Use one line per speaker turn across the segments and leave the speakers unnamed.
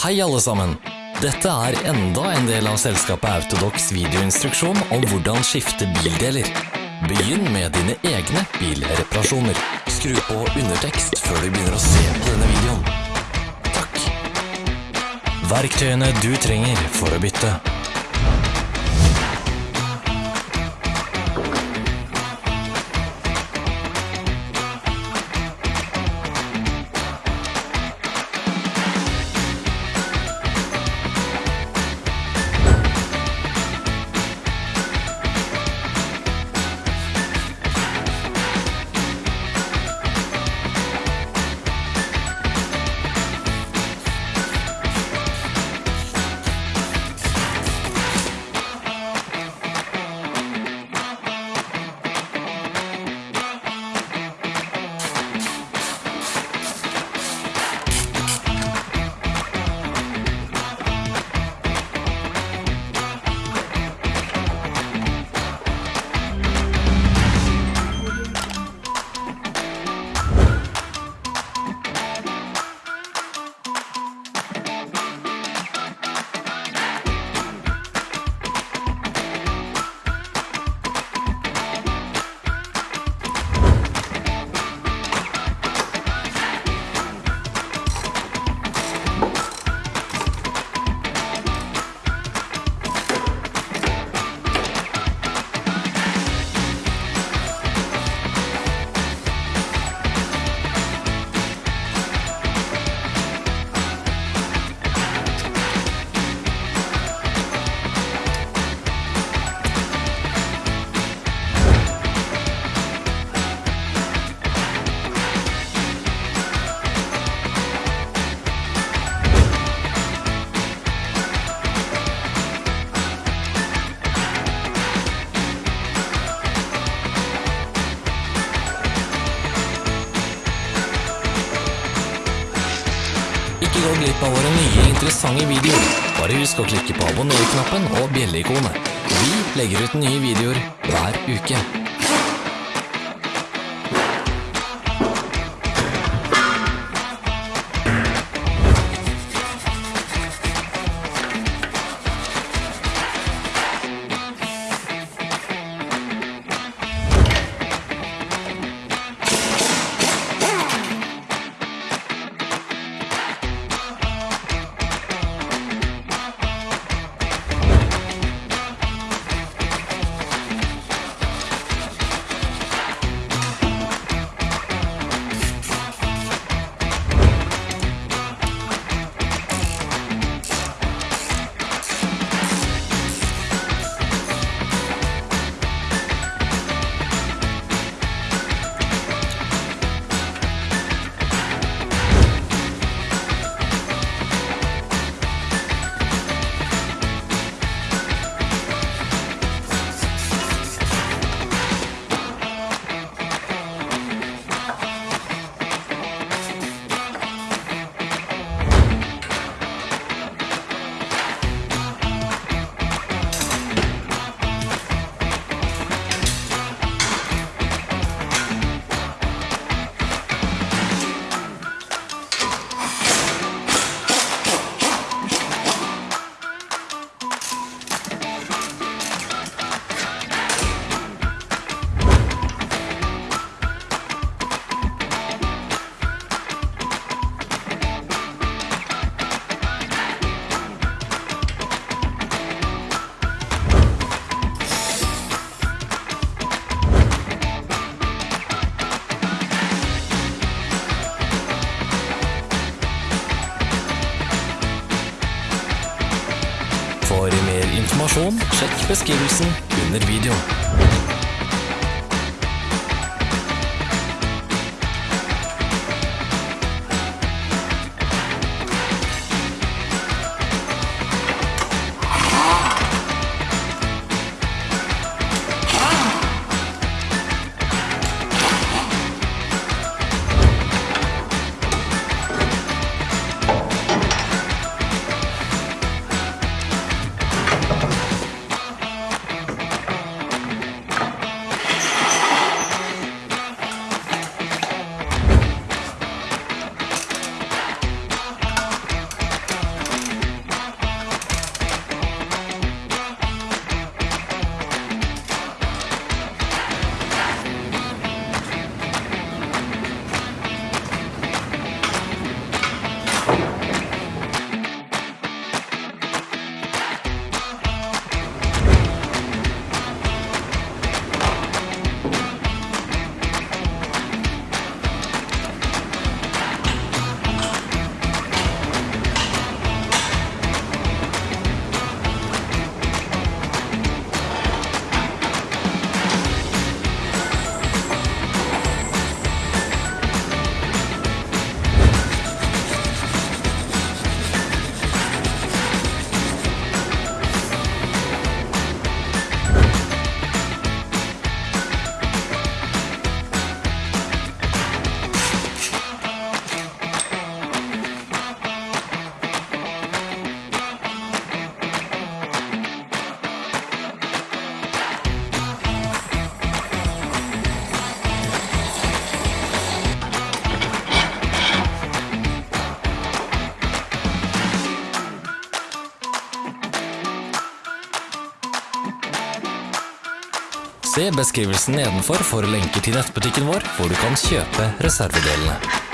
Hei alle sammen! Dette er enda en del av selskapet Autodox videoinstruksjon om hvordan skifte bildeler. Begynn med dine egne bilreparasjoner. Skru på undertekst før du begynner å se på denne videoen. Takk. Verktøyene du trenger for å bytte. Interessante videoer. Bare husk å klikke på abonner-knappen og bjelleikonet. Vi legger ut nye videoer hver uke. Sjekk beskrivelsen under videoen. Beskrivelsen nedenfor for lenker til nettbutikken vår, hvor du kan kjøpe reservedelene.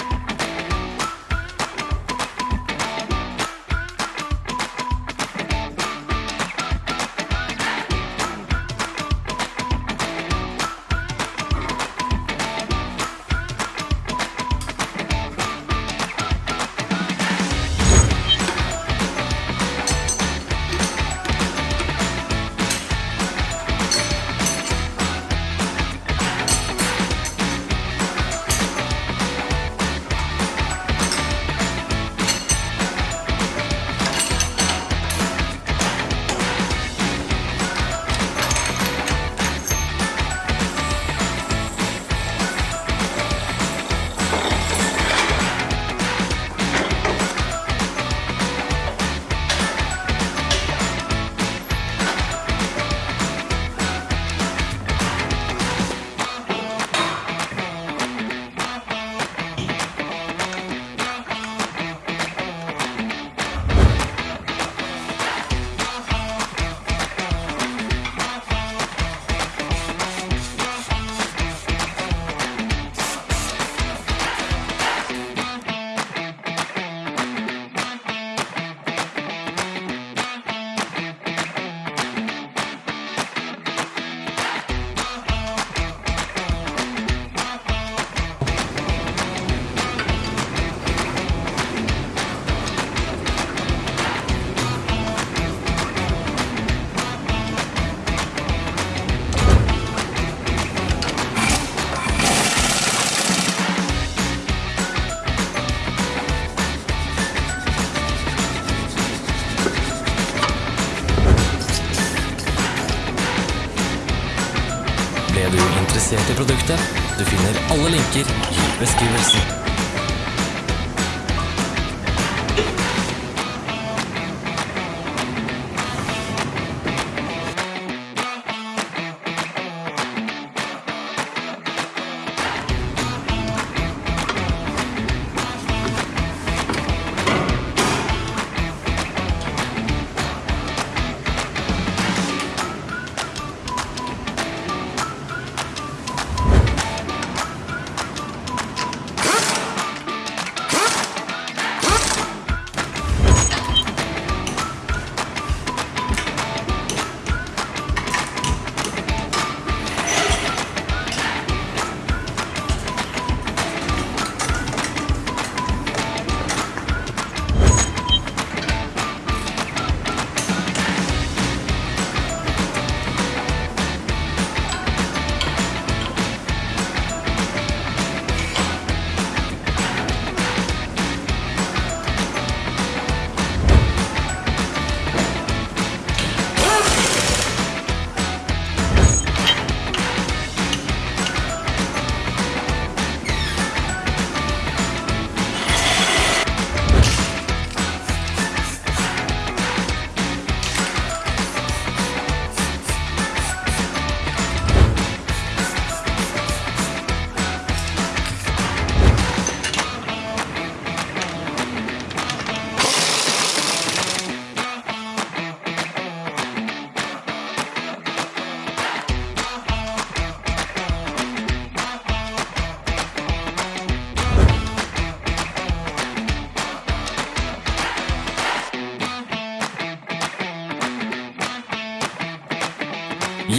Interessert i produktet? Du finner alle linker i beskrivelsen.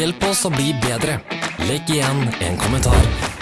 Hjelp oss å bli bedre. Legg igjen en kommentar.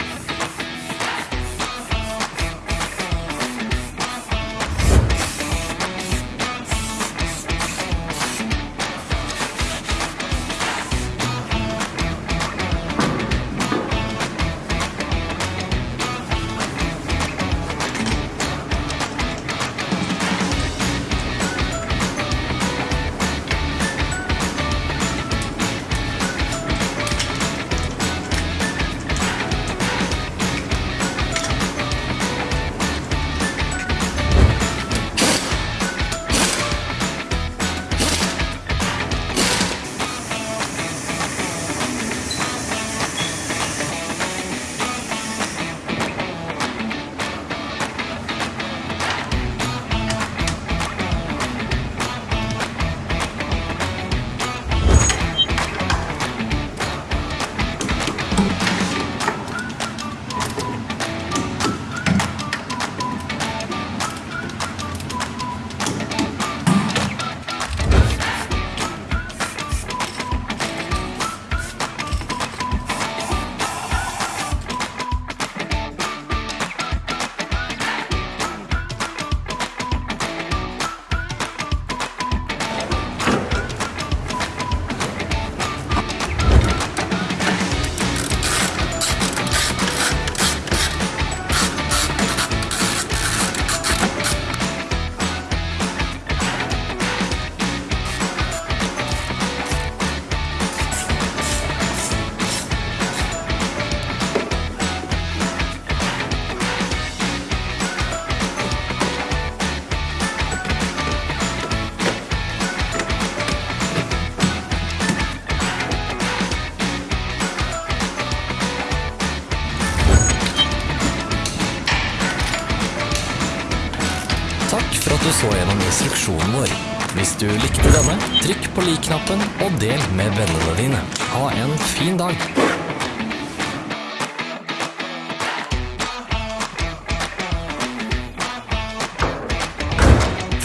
Instruksjonen vår. Hvis du likte denne, trykk på lik-knappen og del med vennene dine. Ha en fin dag!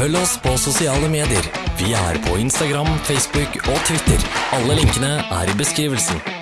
Følg oss på sosiale medier. Vi er på Instagram, Facebook og Twitter. Alle linkene er i beskrivelsen.